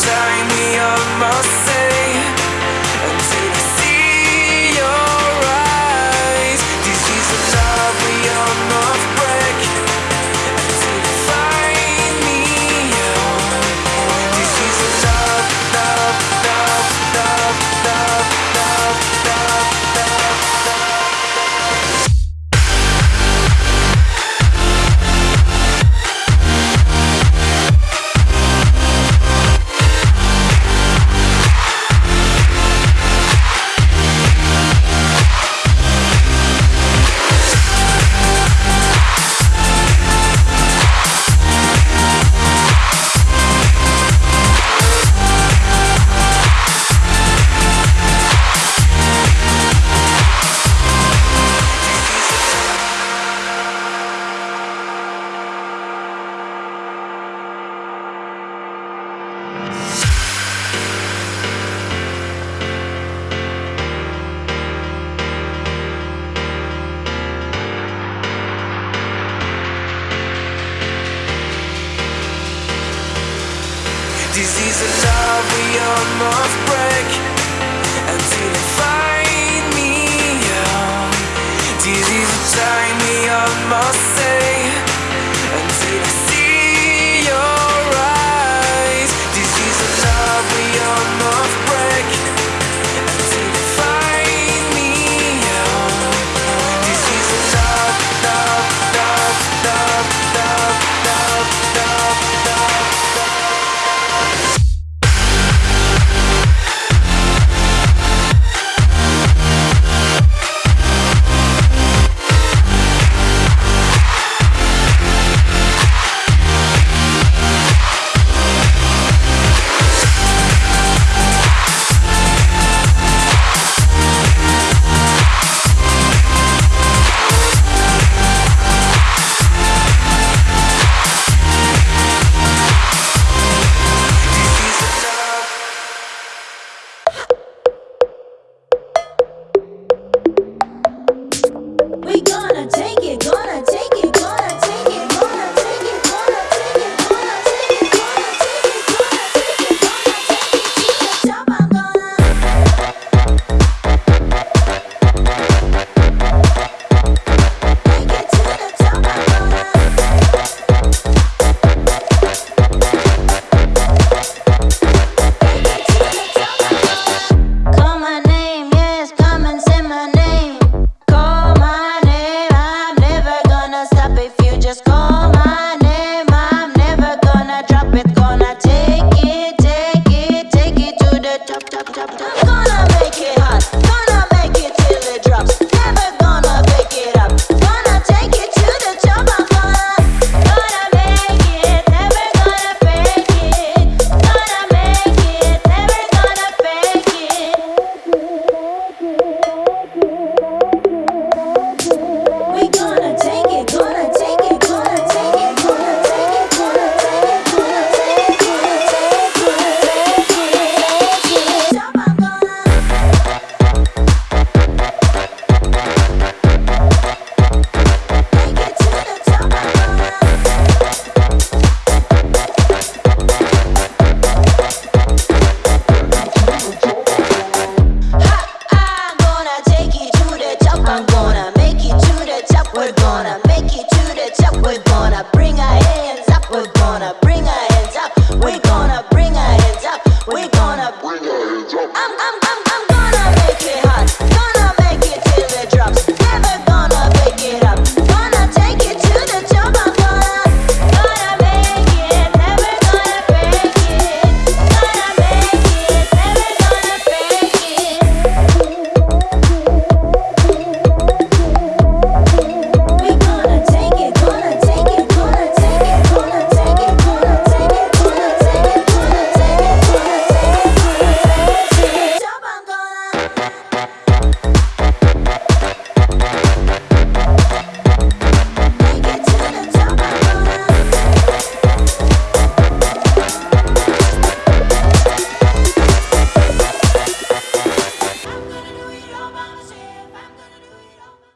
tie me up myself Daisies of love we almost break Until you find me time we almost